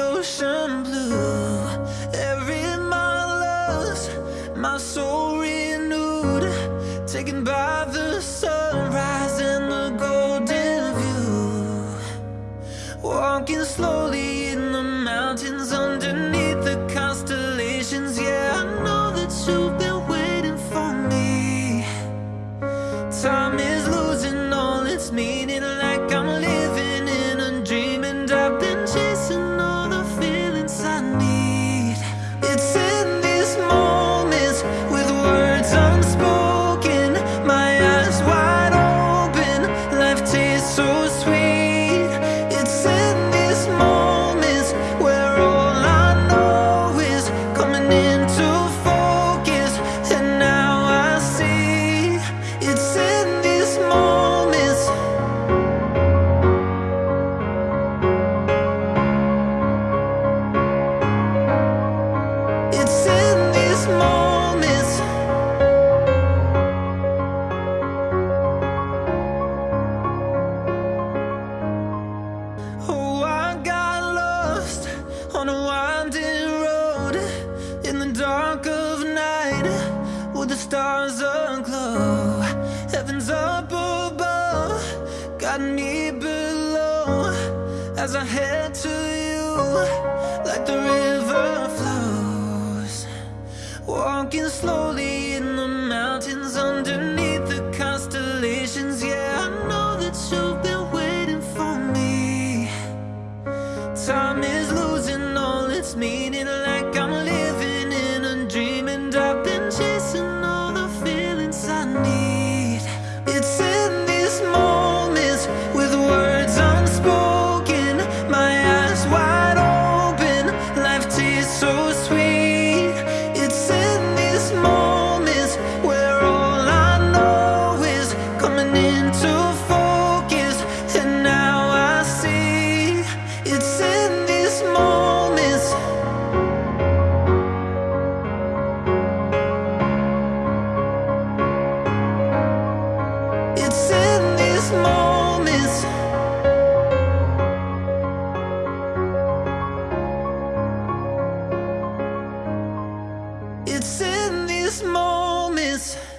ocean blue. Every mile lost, my soul renewed. Taken by the sunrise and the golden view. Walking slowly in the mountains underneath the constellations. Yeah, I know that you've been waiting for me. Time winding road in the dark of night with the stars aglow. Heaven's up above, got me below as I head to you like the river flows. Walking slowly in the mountains underneath the constellations. Yeah, I know that you've been waiting for me. Time is me is